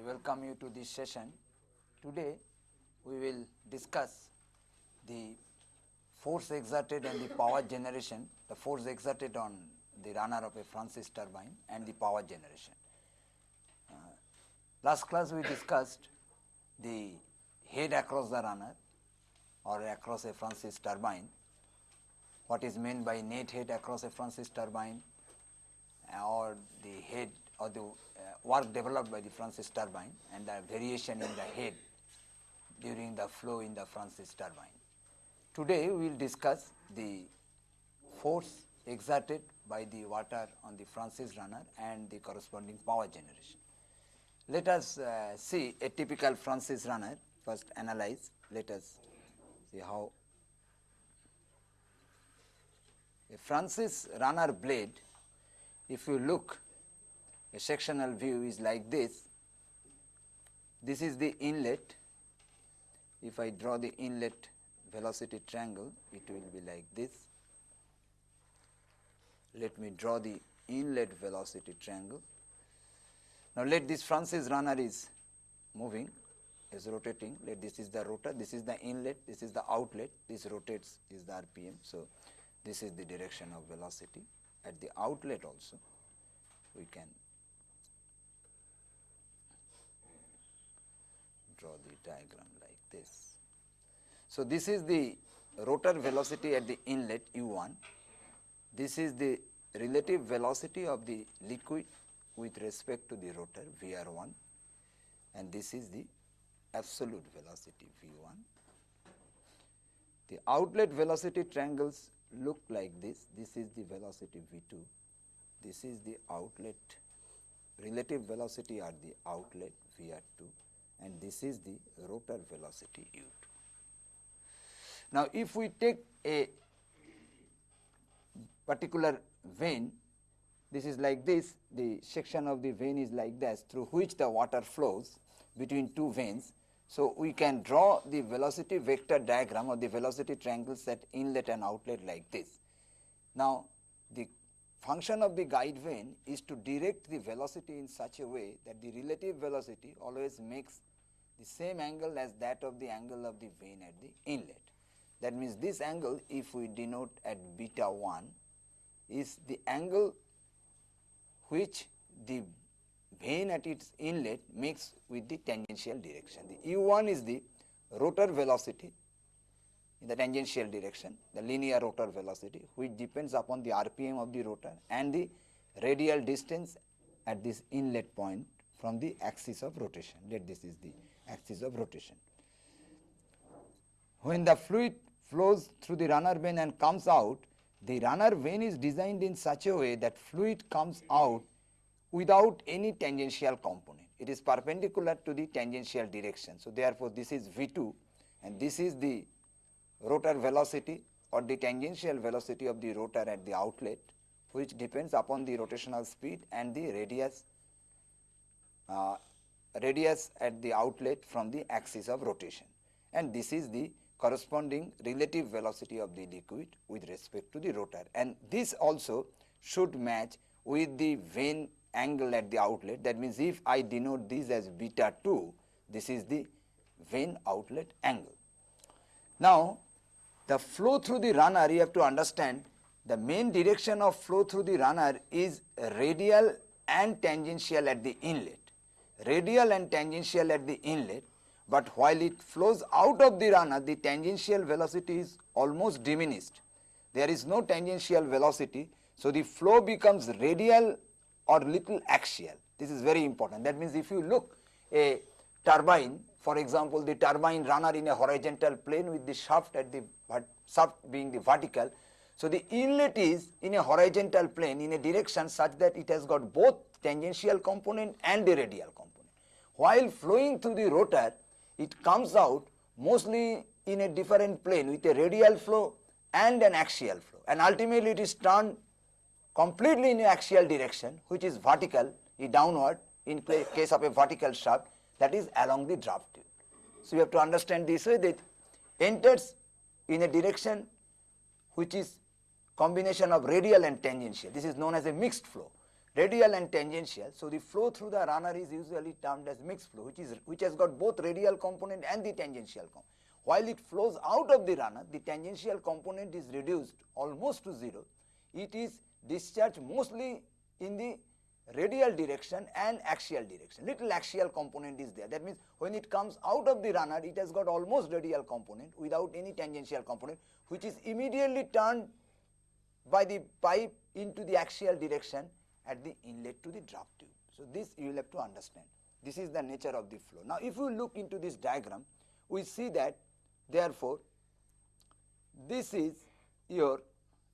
I welcome you to this session. Today we will discuss the force exerted and the power generation, the force exerted on the runner of a Francis turbine and the power generation. Uh, last class we discussed the head across the runner or across a Francis turbine, what is meant by net head across a Francis turbine or the head or the uh, work developed by the Francis turbine and the variation in the head during the flow in the Francis turbine. Today we will discuss the force exerted by the water on the Francis runner and the corresponding power generation. Let us uh, see a typical Francis runner first analyze let us see how a Francis runner blade if you look a sectional view is like this. This is the inlet. If I draw the inlet velocity triangle it will be like this. Let me draw the inlet velocity triangle. Now let this Francis runner is moving is rotating. Let this is the rotor this is the inlet this is the outlet this rotates is the rpm so this is the direction of velocity. At the outlet also we can draw the diagram like this. So, this is the rotor velocity at the inlet u1, this is the relative velocity of the liquid with respect to the rotor Vr1 and this is the absolute velocity V1. The outlet velocity triangles look like this, this is the velocity V2, this is the outlet. Relative velocity at the outlet Vr2 and this is the rotor velocity u2. Now, if we take a particular vane, this is like this, the section of the vane is like this through which the water flows between two vanes. So, we can draw the velocity vector diagram or the velocity triangles at inlet and outlet like this. Now, the function of the guide vane is to direct the velocity in such a way that the relative velocity always makes the same angle as that of the angle of the vane at the inlet. That means, this angle if we denote at beta 1 is the angle which the vane at its inlet makes with the tangential direction. The u1 is the rotor velocity in the tangential direction, the linear rotor velocity which depends upon the RPM of the rotor and the radial distance at this inlet point from the axis of rotation. Let this is the axis of rotation. When the fluid flows through the runner vane and comes out, the runner vane is designed in such a way that fluid comes out without any tangential component. It is perpendicular to the tangential direction. So, therefore, this is V2 and this is the rotor velocity or the tangential velocity of the rotor at the outlet which depends upon the rotational speed and the radius uh, radius at the outlet from the axis of rotation. And this is the corresponding relative velocity of the liquid with respect to the rotor. And this also should match with the vane angle at the outlet. That means if I denote this as beta 2 this is the vane outlet angle. Now the flow through the runner you have to understand the main direction of flow through the runner is radial and tangential at the inlet radial and tangential at the inlet, but while it flows out of the runner the tangential velocity is almost diminished. There is no tangential velocity. So, the flow becomes radial or little axial. This is very important. That means, if you look a turbine for example, the turbine runner in a horizontal plane with the shaft at the shaft being the vertical. So, the inlet is in a horizontal plane in a direction such that it has got both tangential component and the radial component. While flowing through the rotor, it comes out mostly in a different plane with a radial flow and an axial flow and ultimately it is turned completely in axial direction which is vertical downward in case of a vertical shaft that is along the draft tube. So, you have to understand this way that enters in a direction which is combination of radial and tangential this is known as a mixed flow. Radial and tangential. So, the flow through the runner is usually termed as mixed flow which is which has got both radial component and the tangential component. While it flows out of the runner the tangential component is reduced almost to 0. It is discharged mostly in the radial direction and axial direction little axial component is there that means when it comes out of the runner it has got almost radial component without any tangential component which is immediately turned by the pipe into the axial direction at the inlet to the draft tube. So, this you will have to understand this is the nature of the flow. Now, if you look into this diagram we see that therefore, this is your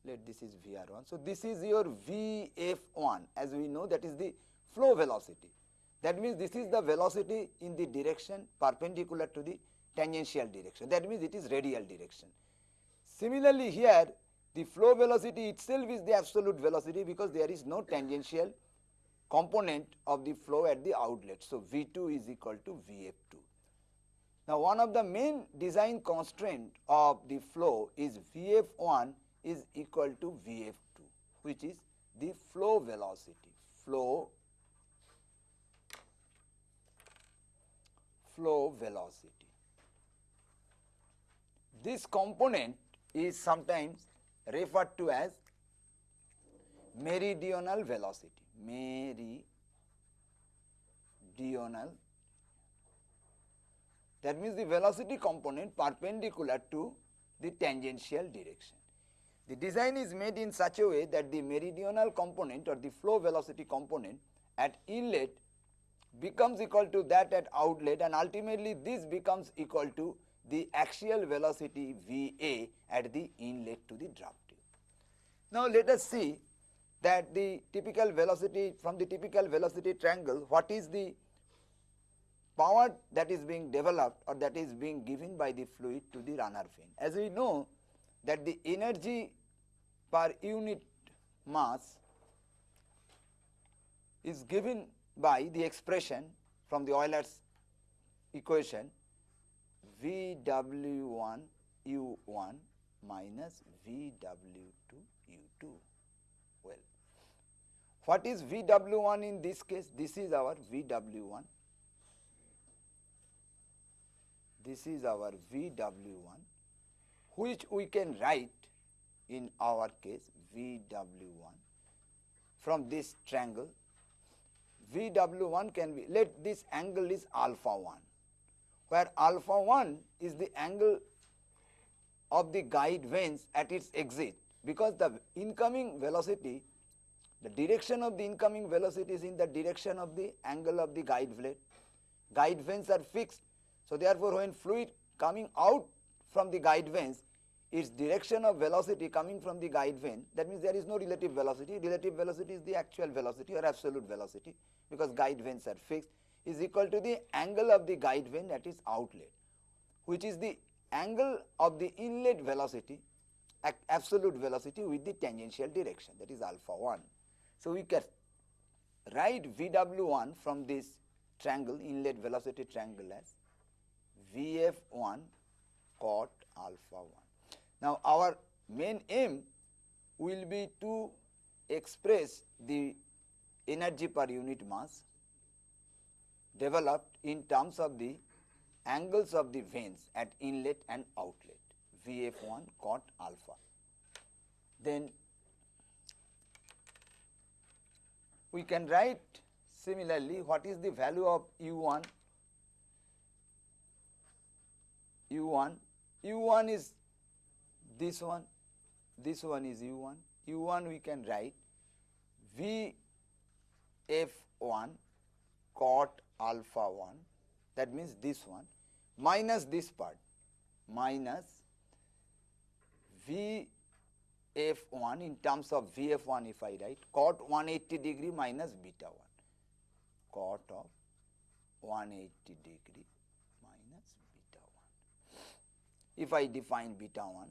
let this is Vr1. So, this is your Vf1 as we know that is the flow velocity. That means, this is the velocity in the direction perpendicular to the tangential direction that means it is radial direction. Similarly, here the flow velocity itself is the absolute velocity because there is no tangential component of the flow at the outlet. So, V2 is equal to Vf2. Now, one of the main design constraint of the flow is Vf1 is equal to Vf2 which is the flow velocity flow flow velocity. This component is sometimes referred to as meridional velocity meridional that means the velocity component perpendicular to the tangential direction. The design is made in such a way that the meridional component or the flow velocity component at inlet becomes equal to that at outlet and ultimately this becomes equal to the axial velocity Va at the inlet to the draft tube. Now let us see that the typical velocity from the typical velocity triangle what is the power that is being developed or that is being given by the fluid to the runner fin. As we know that the energy per unit mass is given by the expression from the Euler's equation VW1 U1 minus VW2 U2. Well, what is VW1 in this case? This is our VW1. This is our VW1 which we can write in our case VW1 from this triangle VW1 can be let this angle is alpha 1 where alpha 1 is the angle of the guide vanes at its exit. Because the incoming velocity the direction of the incoming velocity is in the direction of the angle of the guide blade guide vanes are fixed. So therefore when fluid coming out from the guide vanes its direction of velocity coming from the guide vane that means there is no relative velocity. Relative velocity is the actual velocity or absolute velocity because guide vanes are fixed is equal to the angle of the guide vane at its outlet which is the angle of the inlet velocity absolute velocity with the tangential direction that is alpha 1. So, we can write Vw1 from this triangle inlet velocity triangle as Vf1 cot alpha 1. Now, our main aim will be to express the energy per unit mass developed in terms of the angles of the vanes at inlet and outlet. Vf1 cot alpha. Then we can write similarly what is the value of u1 u1 u1 is this one, this one is u1, u1 we can write v f1 cot alpha 1 that means this one minus this part minus v f1 in terms of vf1 if I write cot 180 degree minus beta 1 cot of 180 degree minus beta 1. If I define beta 1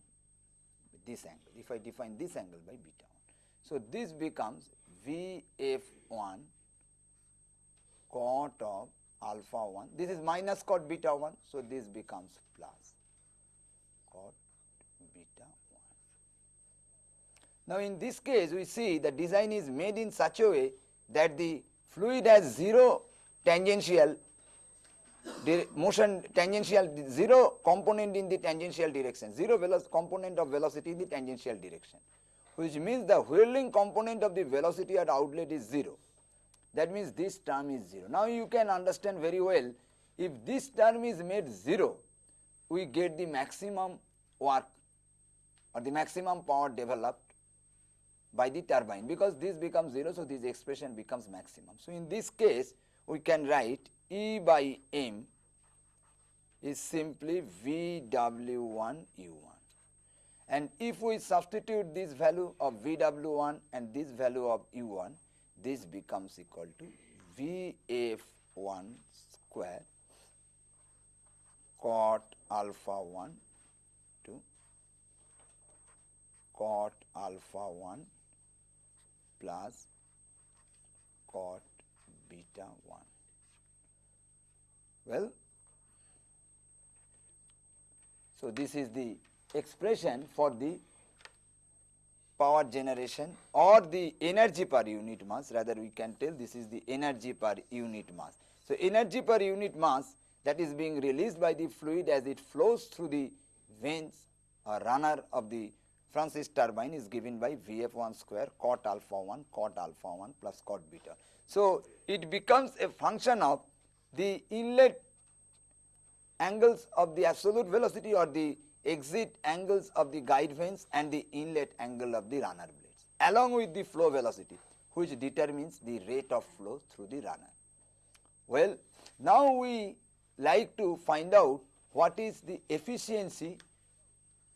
this angle, if I define this angle by beta 1. So, this becomes Vf1 cot of alpha 1, this is minus cot beta 1. So, this becomes plus cot beta 1. Now, in this case we see the design is made in such a way that the fluid has zero tangential motion tangential zero component in the tangential direction, zero velocity component of velocity in the tangential direction, which means the whirling component of the velocity at outlet is 0. That means this term is 0. Now you can understand very well if this term is made 0, we get the maximum work or the maximum power developed by the turbine because this becomes 0. So, this expression becomes maximum. So, in this case we can write E by M is simply VW1 U1 and if we substitute this value of VW1 and this value of U1 this becomes equal to VF1 square cot alpha 1 to cot alpha 1 plus cot beta 1. Well, so this is the expression for the power generation or the energy per unit mass rather we can tell this is the energy per unit mass. So, energy per unit mass that is being released by the fluid as it flows through the vanes or runner of the Francis turbine is given by Vf1 square cot alpha 1 cot alpha 1 plus cot beta. So, it becomes a function of the inlet angles of the absolute velocity or the exit angles of the guide vanes and the inlet angle of the runner blades along with the flow velocity which determines the rate of flow through the runner. Well, now we like to find out what is the efficiency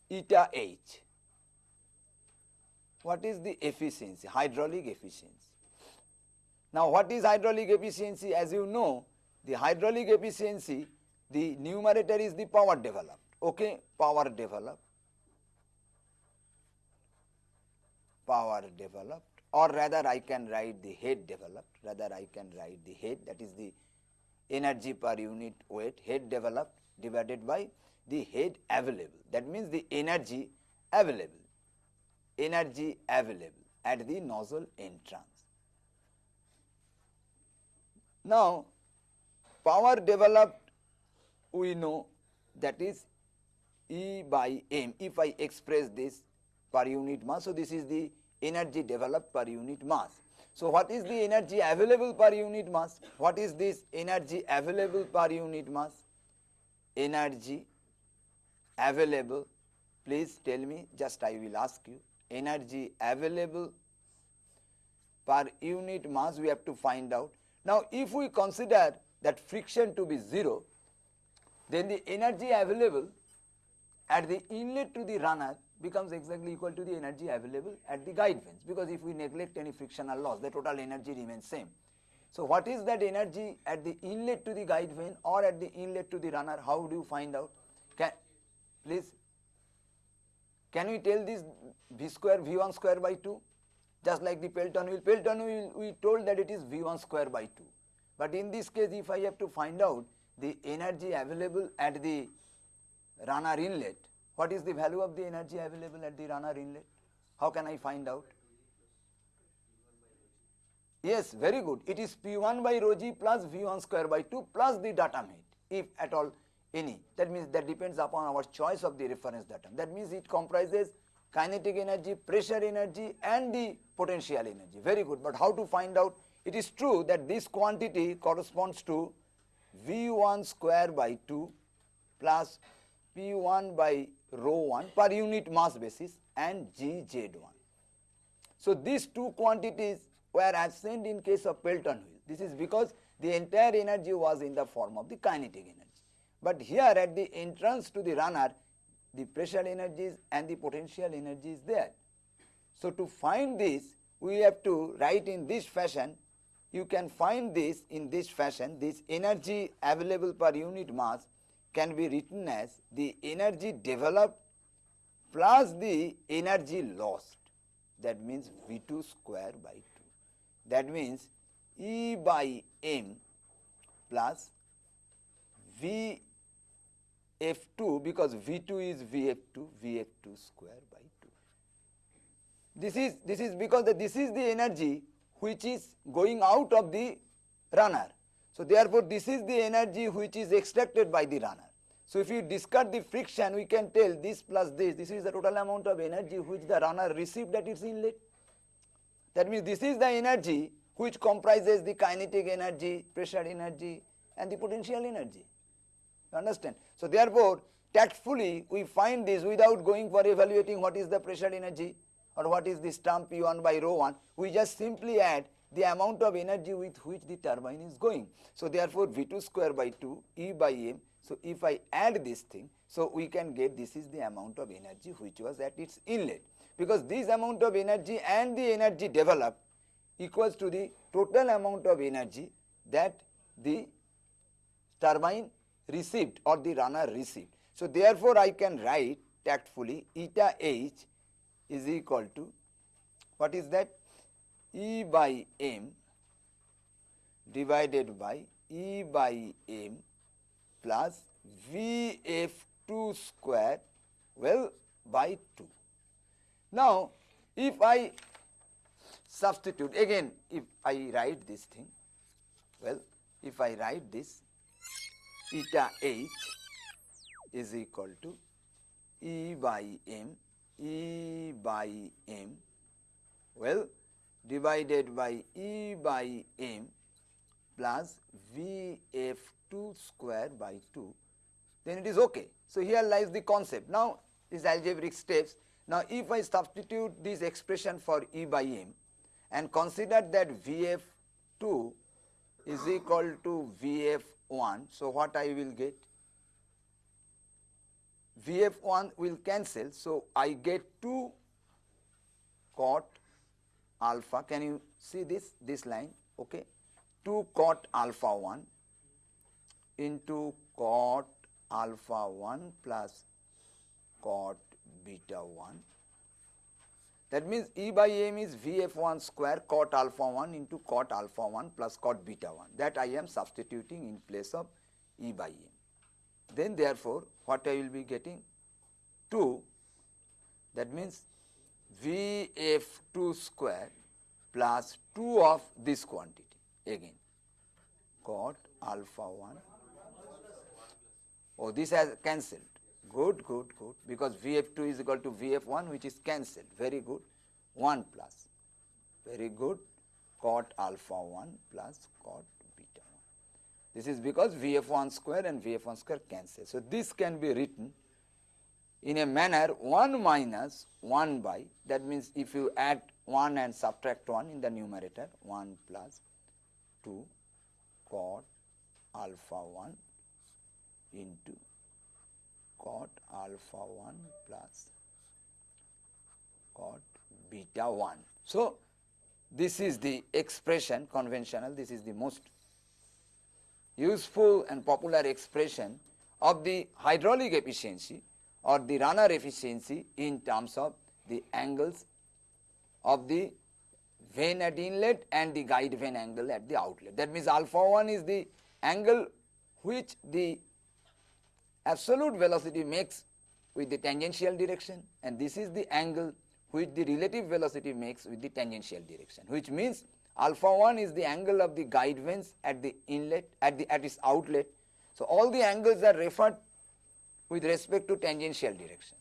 eta h. What is the efficiency, hydraulic efficiency? Now, what is hydraulic efficiency? As you know, the hydraulic efficiency, the numerator is the power developed, okay, power developed, power developed or rather I can write the head developed, rather I can write the head that is the energy per unit weight head developed divided by the head available. That means the energy available, energy available at the nozzle entrance. Now, power developed we know that is E by m if I express this per unit mass. So, this is the energy developed per unit mass. So, what is the energy available per unit mass? What is this energy available per unit mass? Energy available, please tell me just I will ask you energy available per unit mass we have to find out. Now, if we consider that friction to be 0, then the energy available at the inlet to the runner becomes exactly equal to the energy available at the guide vanes because if we neglect any frictional loss the total energy remains same. So, what is that energy at the inlet to the guide vane or at the inlet to the runner? How do you find out? Can please can we tell this v square v1 square by 2 just like the Pelton wheel. Pelton wheel we told that it is v1 square by 2 but in this case if I have to find out the energy available at the runner inlet what is the value of the energy available at the runner inlet? How can I find out? Yes, very good. It is P1 by rho g plus V1 square by 2 plus the datum height, if at all any. That means that depends upon our choice of the reference datum. That means it comprises kinetic energy, pressure energy and the potential energy. Very good. But how to find out? It is true that this quantity corresponds to V1 square by 2 plus P1 by rho 1 per unit mass basis and GZ1. So, these two quantities were absent in case of Pelton wheel. This is because the entire energy was in the form of the kinetic energy. But here at the entrance to the runner, the pressure energies and the potential energy is there. So, to find this, we have to write in this fashion. You can find this in this fashion, this energy available per unit mass can be written as the energy developed plus the energy lost that means V2 square by 2. That means E by M plus V F2 because V2 is VF2, VF2 square by 2. This is, this is because this is the energy which is going out of the runner. So, therefore, this is the energy which is extracted by the runner. So, if you discard the friction we can tell this plus this, this is the total amount of energy which the runner received at its inlet. That means, this is the energy which comprises the kinetic energy, pressure energy and the potential energy. You understand? So, therefore, tactfully we find this without going for evaluating what is the pressure energy or what is the stamp P1 by rho 1, we just simply add the amount of energy with which the turbine is going. So, therefore, V2 square by 2 E by m. So, if I add this thing, so we can get this is the amount of energy which was at its inlet because this amount of energy and the energy developed equals to the total amount of energy that the turbine received or the runner received. So, therefore, I can write tactfully eta h is equal to what is that E by m divided by E by m plus Vf2 square well by 2. Now, if I substitute again if I write this thing well if I write this eta h is equal to E by m E by m well divided by E by m plus Vf2 square by 2 then it is okay. So, here lies the concept. Now, these algebraic steps. Now, if I substitute this expression for E by m and consider that Vf2 is equal to Vf1. So, what I will get? Vf1 will cancel. So, I get 2 cot alpha. Can you see this, this line? Okay. 2 cot alpha 1 into cot alpha 1 plus cot beta 1. That means E by m is Vf1 square cot alpha 1 into cot alpha 1 plus cot beta 1 that I am substituting in place of E by m. Then therefore, what I will be getting? 2 that means Vf2 square plus 2 of this quantity again cot alpha 1. Oh, this has cancelled. Good, good, good because Vf2 is equal to Vf1 which is cancelled. Very good. 1 plus. Very good. Cot alpha 1 plus cot this is because Vf1 square and Vf1 square cancel. So, this can be written in a manner 1 minus 1 by that means if you add 1 and subtract 1 in the numerator 1 plus 2 cot alpha 1 into cot alpha 1 plus cot beta 1. So, this is the expression conventional this is the most useful and popular expression of the hydraulic efficiency or the runner efficiency in terms of the angles of the vane at inlet and the guide vane angle at the outlet. That means alpha 1 is the angle which the absolute velocity makes with the tangential direction and this is the angle which the relative velocity makes with the tangential direction which means Alpha 1 is the angle of the guide vanes at the inlet at the at its outlet. So, all the angles are referred with respect to tangential direction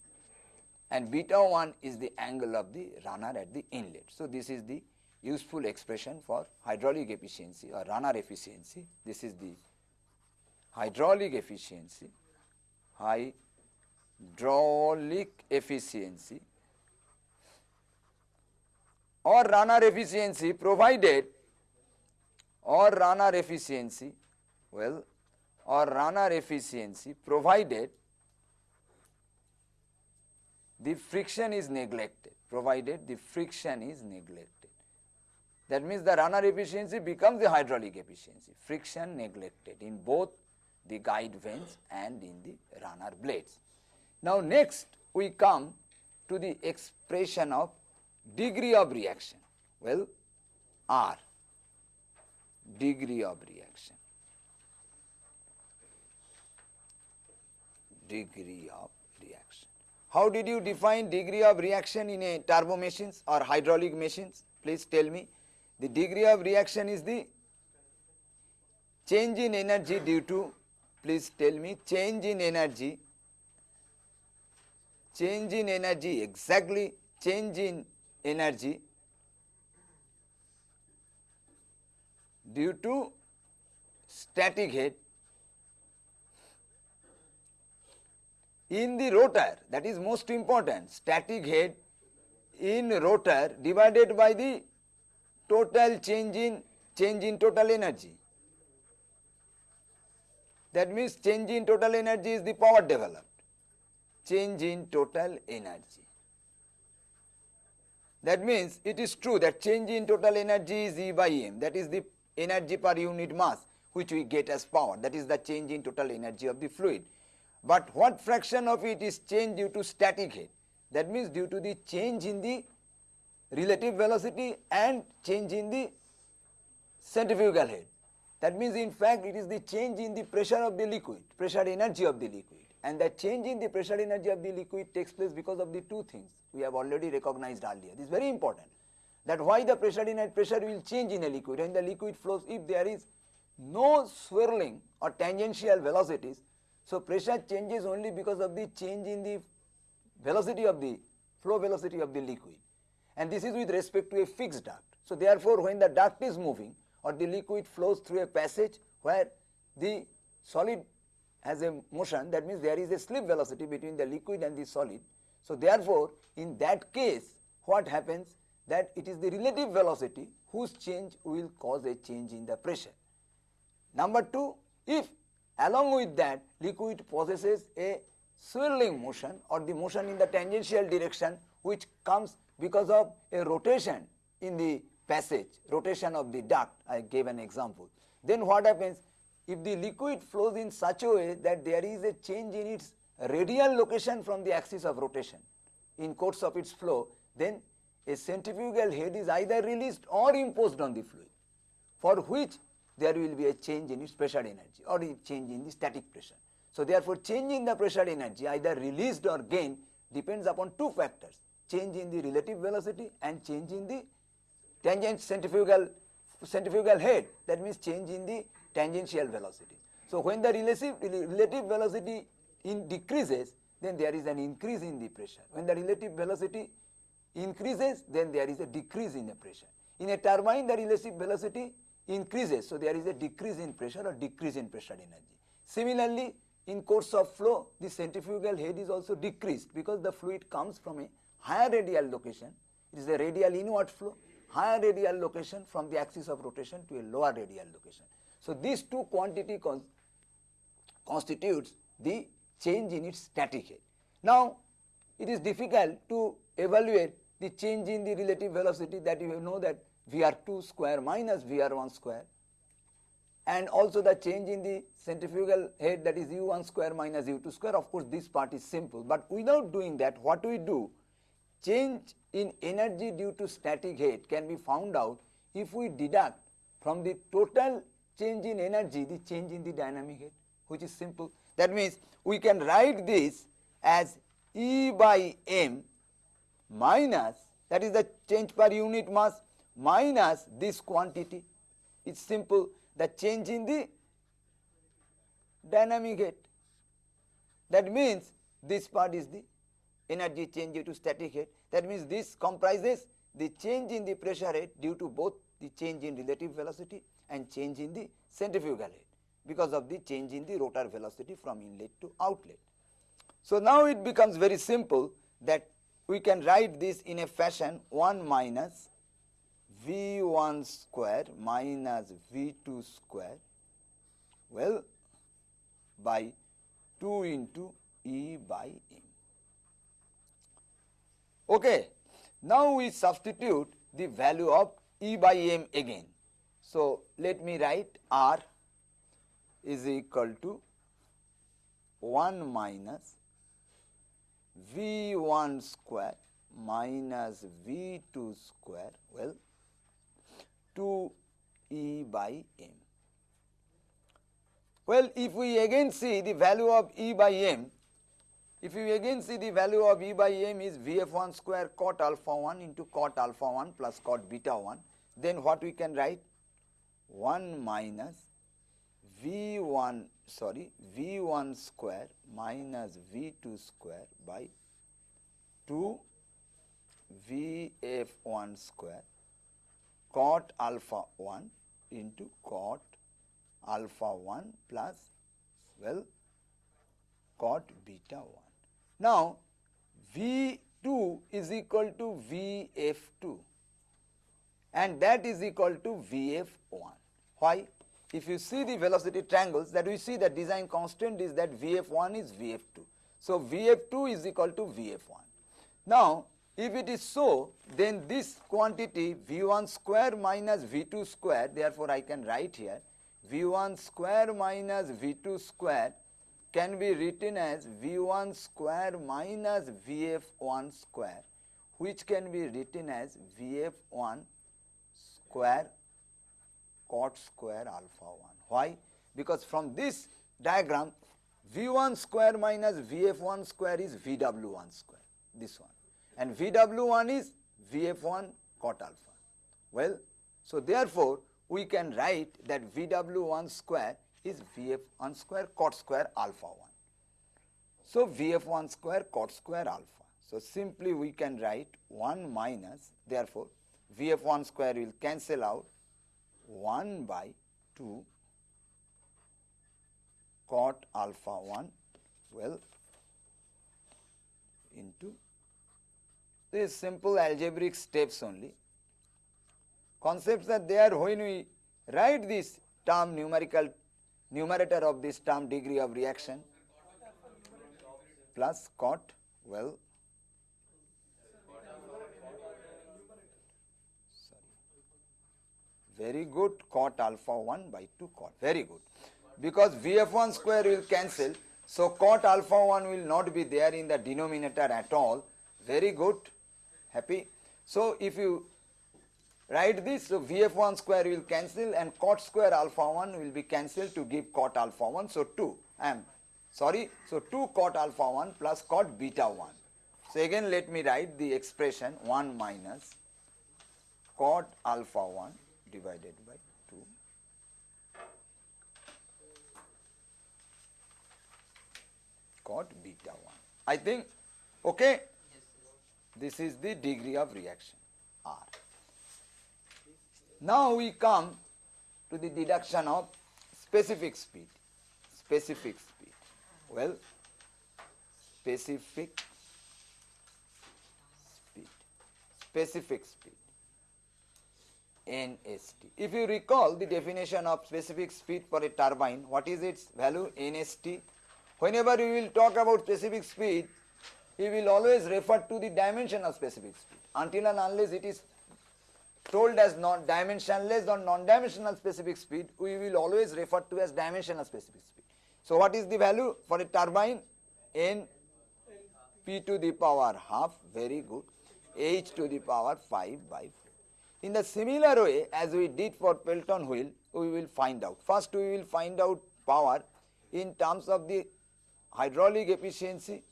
and beta 1 is the angle of the runner at the inlet. So, this is the useful expression for hydraulic efficiency or runner efficiency. This is the hydraulic efficiency, hydraulic efficiency or runner efficiency provided or runner efficiency well or runner efficiency provided the friction is neglected provided the friction is neglected. That means the runner efficiency becomes the hydraulic efficiency friction neglected in both the guide vanes and in the runner blades. Now next we come to the expression of degree of reaction. Well r degree of reaction. Degree of how did you define degree of reaction in a turbo machines or hydraulic machines? Please tell me. The degree of reaction is the change in energy due to, please tell me, change in energy, change in energy, exactly change in energy due to static head in the rotor that is most important static head in rotor divided by the total change in change in total energy. That means change in total energy is the power developed. Change in total energy. That means it is true that change in total energy is E by m that is the energy per unit mass which we get as power. That is the change in total energy of the fluid. But what fraction of it is change due to static head that means due to the change in the relative velocity and change in the centrifugal head. That means in fact it is the change in the pressure of the liquid, pressure energy of the liquid and that change in the pressure energy of the liquid takes place because of the two things we have already recognized earlier. This is very important that why the pressure a pressure will change in a liquid when the liquid flows if there is no swirling or tangential velocities. So, pressure changes only because of the change in the velocity of the flow velocity of the liquid and this is with respect to a fixed duct. So, therefore, when the duct is moving or the liquid flows through a passage where the solid has a motion that means there is a slip velocity between the liquid and the solid. So, therefore, in that case what happens that it is the relative velocity whose change will cause a change in the pressure. Number 2, if along with that liquid possesses a swirling motion or the motion in the tangential direction which comes because of a rotation in the passage, rotation of the duct, I gave an example. Then what happens? If the liquid flows in such a way that there is a change in its radial location from the axis of rotation in course of its flow, then a centrifugal head is either released or imposed on the fluid for which there will be a change in its pressure energy or a change in the static pressure. So, therefore, change in the pressure energy either released or gained depends upon two factors change in the relative velocity and change in the tangent centrifugal centrifugal head that means change in the tangential velocity. So, when the relative, relative velocity in decreases then there is an increase in the pressure. When the relative velocity increases then there is a decrease in the pressure. In a turbine the relative velocity increases so there is a decrease in pressure or decrease in pressure energy. Similarly in course of flow the centrifugal head is also decreased because the fluid comes from a higher radial location it is a radial inward flow higher radial location from the axis of rotation to a lower radial location. So, these two quantity con constitutes the change in its static head. Now, it is difficult to evaluate the change in the relative velocity that you know that Vr2 square minus Vr1 square and also the change in the centrifugal head that is u1 square minus u2 square. Of course this part is simple but without doing that what we do? Change in energy due to static head can be found out if we deduct from the total change in energy the change in the dynamic head which is simple. That means we can write this as E by m minus that is the change per unit mass minus this quantity. It's simple the change in the dynamic head. That means this part is the energy change due to static head. That means this comprises the change in the pressure head due to both the change in relative velocity and change in the centrifugal head because of the change in the rotor velocity from inlet to outlet. So, now it becomes very simple that we can write this in a fashion 1 minus V1 square minus V2 square well by 2 into E by M. Okay. Now, we substitute the value of E by M again. So, let me write R is equal to 1 minus V1 square minus V2 square well 2 E by M. Well, if we again see the value of E by M, if we again see the value of E by M is Vf1 square cot alpha 1 into cot alpha 1 plus cot beta 1, then what we can write 1 minus v1 sorry v1 square minus v2 square by 2 vf1 square cot alpha 1 into cot alpha 1 plus well cot beta 1. Now, V2 is equal to Vf2 and that is equal to Vf1. Why? If you see the velocity triangles that we see the design constant is that Vf1 is Vf2. So, Vf2 is equal to Vf1. Now, if it is so, then this quantity V1 square minus V2 square, therefore I can write here V1 square minus V2 square can be written as V1 square minus Vf1 square which can be written as Vf1 square cot square alpha 1. Why? Because from this diagram V1 square minus Vf1 square is Vw1 square, this one and Vw1 is Vf1 cot alpha. Well, so therefore, we can write that Vw1 square is Vf1 square cot square alpha 1. So, Vf1 square cot square alpha. So, simply we can write 1 minus therefore, Vf1 square will cancel out 1 by 2 cot alpha 1 well into these simple algebraic steps only. Concepts are there when we write this term numerical numerator of this term degree of reaction plus cot well very good cot alpha 1 by 2 cot very good. Because vf1 square will cancel so cot alpha 1 will not be there in the denominator at all. Very good happy. So if you write this so vf1 square will cancel and cot square alpha 1 will be cancelled to give cot alpha 1 so 2 I am sorry. So 2 cot alpha 1 plus cot beta 1 so again let me write the expression 1 minus cot alpha 1 divided by 2 cot beta 1 I think okay this is the degree of reaction R now we come to the deduction of specific speed. Specific speed. Well, specific speed. Specific speed. NST. If you recall the definition of specific speed for a turbine, what is its value? NST. Whenever we will talk about specific speed, we will always refer to the dimension of specific speed until and unless it is told as non dimensionless or non-dimensional specific speed, we will always refer to as dimensional specific speed. So, what is the value for a turbine? N p to the power half, very good, h to the power 5 by 4. In the similar way as we did for Pelton wheel, we will find out. First, we will find out power in terms of the hydraulic efficiency,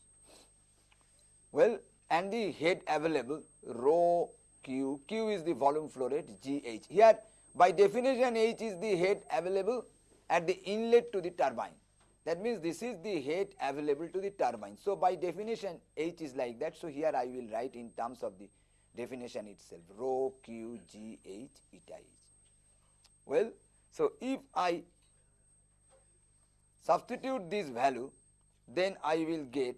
well, and the head available rho Q, Q is the volume flow rate GH. Here by definition H is the head available at the inlet to the turbine. That means this is the head available to the turbine. So by definition H is like that. So here I will write in terms of the definition itself rho Q G H eta H. Well, so if I substitute this value then I will get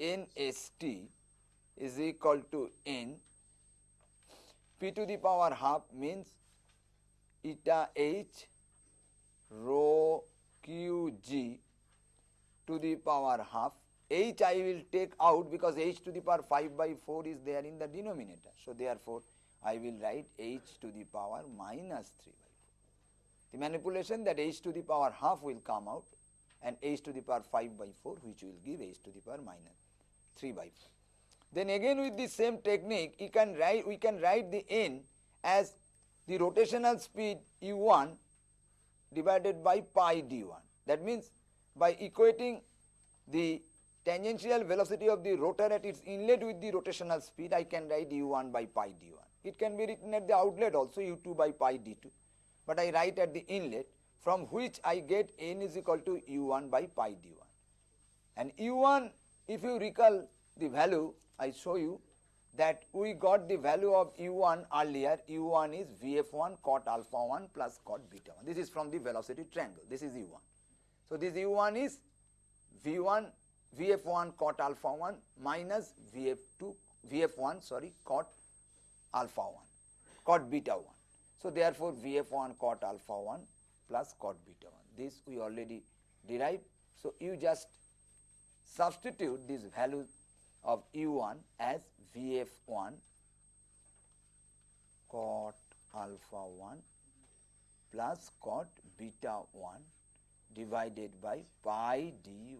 NST is equal to N p to the power half means eta h rho q g to the power half h I will take out because h to the power 5 by 4 is there in the denominator. So, therefore, I will write h to the power minus 3 by 4. The manipulation that h to the power half will come out and h to the power 5 by 4 which will give h to the power minus 3 by 4. Then again with the same technique you can write we can write the n as the rotational speed u1 divided by pi d1. That means by equating the tangential velocity of the rotor at its inlet with the rotational speed I can write u1 by pi d1. It can be written at the outlet also u2 by pi d2. But I write at the inlet from which I get n is equal to u1 by pi d1. And u1 if you recall the value I show you that we got the value of u1 earlier. U1 is vf1 cot alpha 1 plus cot beta 1 this is from the velocity triangle. This is u1 so this u1 is v1 vf1 cot alpha 1 minus vf2 vf1 sorry cot alpha 1 cot beta 1 so therefore vf1 cot alpha 1 plus cot beta 1 this we already derived. So you just substitute this value of u1 as vf1 cot alpha 1 plus cot beta 1 divided by pi d1.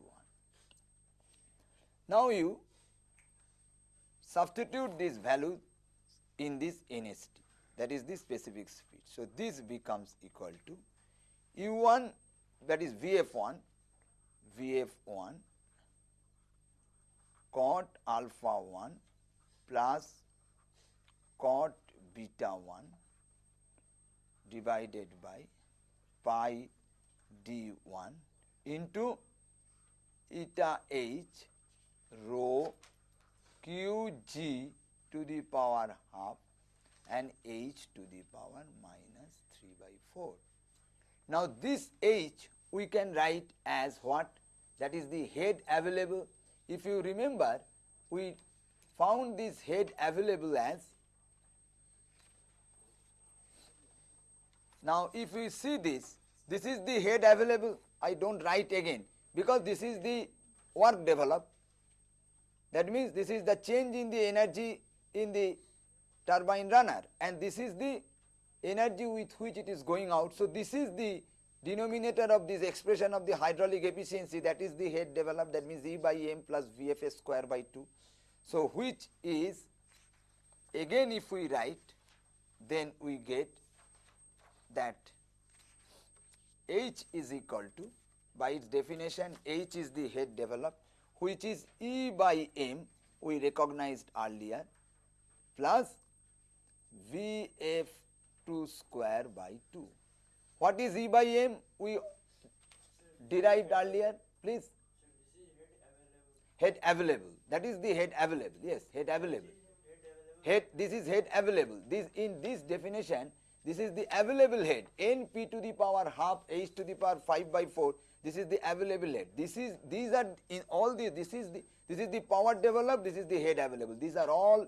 Now you substitute this value in this NST that is the specific speed. So, this becomes equal to u1 that is vf1 vf1 cot alpha 1 plus cot beta 1 divided by pi d1 into eta h rho qg to the power half and h to the power minus 3 by 4. Now, this h we can write as what? That is the head available if you remember, we found this head available as now if we see this, this is the head available, I do not write again because this is the work developed. That means this is the change in the energy in the turbine runner and this is the energy with which it is going out. So, this is the denominator of this expression of the hydraulic efficiency that is the head developed that means E by m plus VFS square by 2. So, which is again if we write then we get that H is equal to by its definition H is the head developed which is E by m we recognized earlier plus VF2 square by 2 what is E by M? We derived earlier, please. Head available. That is the head available. Yes, head available. Head. This is head available. This in this definition. This is the available head. N p to the power half h to the power 5 by 4. This is the available head. This is these are in all the this is the this is the power developed. This is the head available. These are all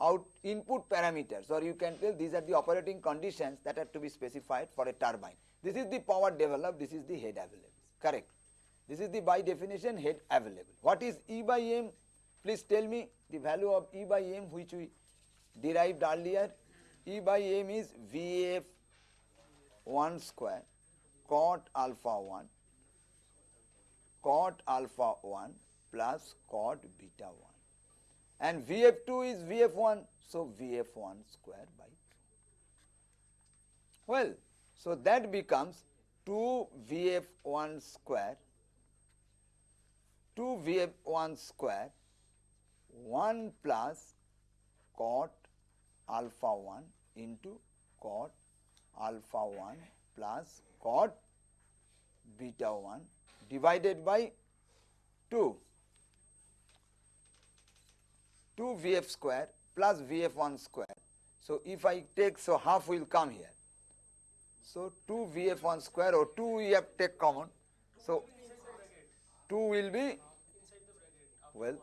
out input parameters or you can tell these are the operating conditions that are to be specified for a turbine. This is the power developed, this is the head available, correct. This is the by definition head available. What is E by M? Please tell me the value of E by M which we derived earlier. E by M is VF 1 square cot alpha 1 cot alpha 1 plus cot beta 1 and Vf2 is Vf1, so Vf1 square by 2. Well, so that becomes 2 Vf1 square, 2 Vf1 square, 1 plus cot alpha 1 into cot alpha 1 plus cot beta 1 divided by 2 2 Vf square plus Vf1 square. So, if I take, so half will come here. So, 2 Vf1 square or 2 we have take common. So, 2 will be, well,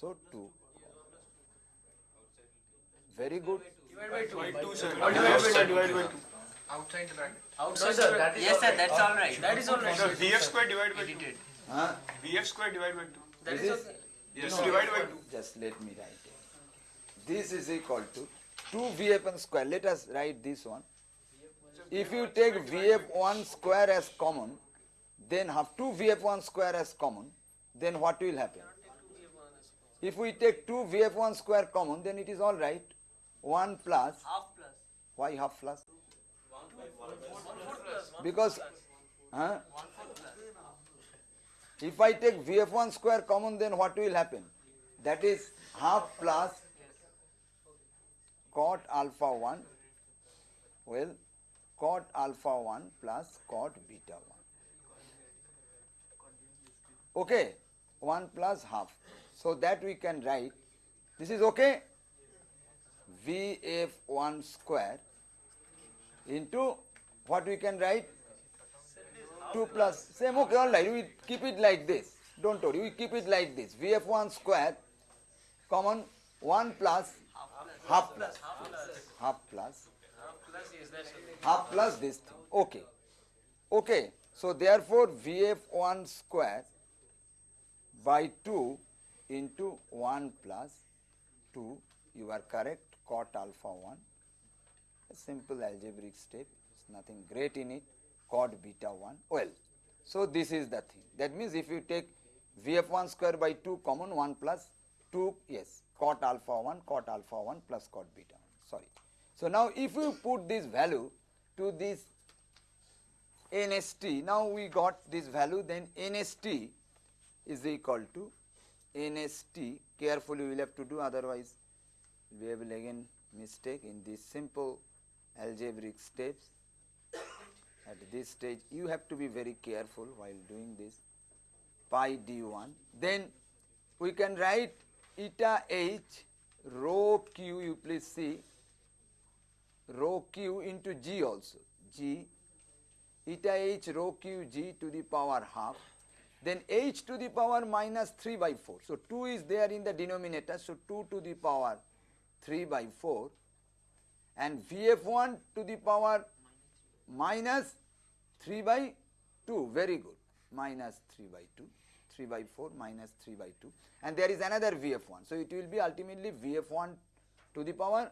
so 2. Very good. Divide by 2, sir. Divide by 2. Outside the bracket. Outside sir, that is Yes, sir, that's all right. That is all right. Sir, sir. VF square divided by 2. Edited. Huh? VF square divided by 2. That This is is- okay. Yes, No. divided by 2. Just let me write it. This is equal to 2 Vf1 square. Let us write this one. If you take Vf1 square as common, then have 2 Vf1 square as common, then what will happen? If we take 2 Vf1 square common, then it is all right. 1 plus, Half plus. why half plus? Because, huh? If I take Vf1 square common, then what will happen? That is half plus cot alpha 1 well cot alpha 1 plus cot beta 1 okay 1 plus half. So that we can write. This is okay? Vf1 square into what we can write 2 plus. Same okay all right we keep it like this. Don't worry. We keep it like this. Vf1 square common 1 plus half plus. Half plus. Half plus this thing. Okay. Okay. So therefore vf1 square by 2 into 1 plus 2 you are correct. Cot alpha 1 a simple algebraic step. Nothing great in it cot beta 1 well so this is the thing. That means if you take vf1 square by 2 common 1 plus 2 yes cot alpha 1 cot alpha 1 plus cot beta 1 sorry. So now if you put this value to this nst now we got this value then nst is equal to nst carefully we will have to do otherwise we will again mistake in these simple algebraic steps at this stage you have to be very careful while doing this. Pi d1 then we can write eta h rho q you please see. Rho q into g also. G. Eta h rho q g to the power half. Then h to the power minus 3 by 4 so 2 is there in the denominator. So 2 to the power 3 by 4 and vf1 to the power minus 3 by 2 very good. Minus 3 by 2 3 by 4 minus 3 by 2 and there is another vf1 so it will be ultimately vf1 to the power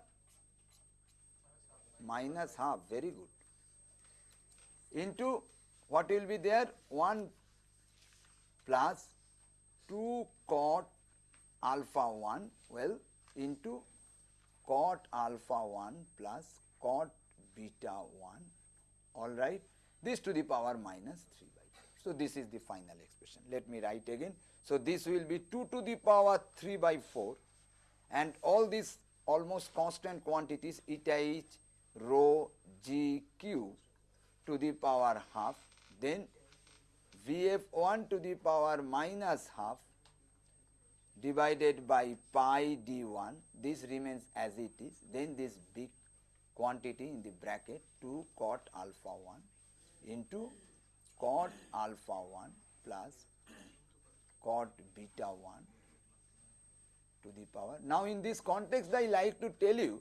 minus half. Very good. Into what will be there? 1 plus 2 cot alpha 1 well into cot alpha 1 plus cot beta 1 all right. This to the power minus 3 by 4. So, this is the final expression. Let me write again. So, this will be 2 to the power 3 by 4 and all these almost constant quantities eta h rho g q to the power half. Then vf1 to the power minus half divided by pi d1 this remains as it is. Then this big quantity in the bracket 2 cot alpha 1 into cot alpha 1 plus cot beta 1 to the power. Now, in this context I like to tell you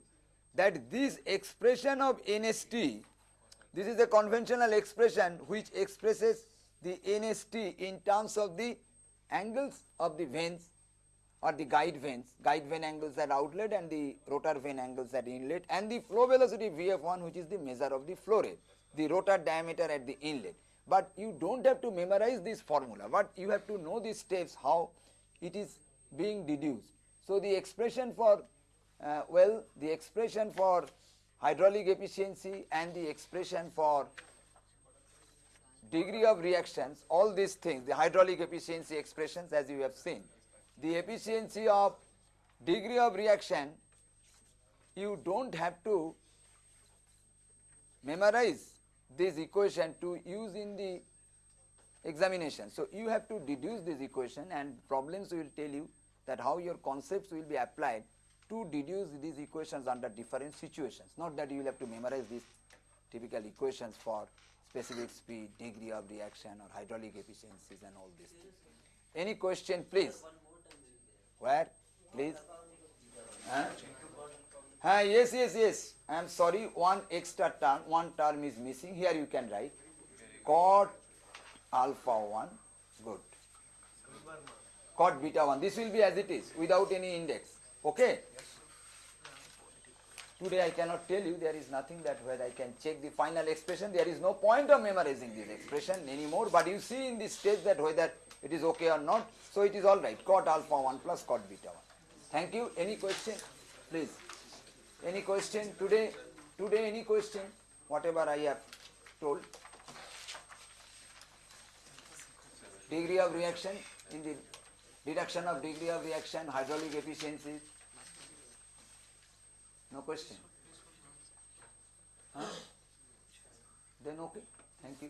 that this expression of NST, this is a conventional expression which expresses the NST in terms of the angles of the vanes or the guide vanes, guide vane angles at outlet and the rotor vane angles at inlet and the flow velocity Vf1 which is the measure of the flow rate, the rotor diameter at the inlet. But you do not have to memorize this formula, but you have to know these steps how it is being deduced. So, the expression for uh, well the expression for hydraulic efficiency and the expression for degree of reactions all these things the hydraulic efficiency expressions as you have seen the efficiency of degree of reaction you do not have to memorize this equation to use in the examination. So, you have to deduce this equation and problems will tell you that how your concepts will be applied to deduce these equations under different situations. Not that you will have to memorize these typical equations for specific speed, degree of reaction or hydraulic efficiencies and all these things. Any question please? Where? Please? Huh? Ah, yes, yes, yes. I am sorry, one extra term, one term is missing. Here you can write cot alpha 1, good. Cot beta 1. This will be as it is without any index. Okay? Today I cannot tell you, there is nothing that where I can check the final expression. There is no point of memorizing this expression anymore. But you see in this stage that whether it is okay or not. So it is all right. Cot alpha 1 plus cot beta 1. Thank you. Any question? Please. Any question today? Today any question? Whatever I have told. Degree of reaction in the reduction of degree of reaction, hydraulic efficiency. No question? Huh? Then okay, thank you.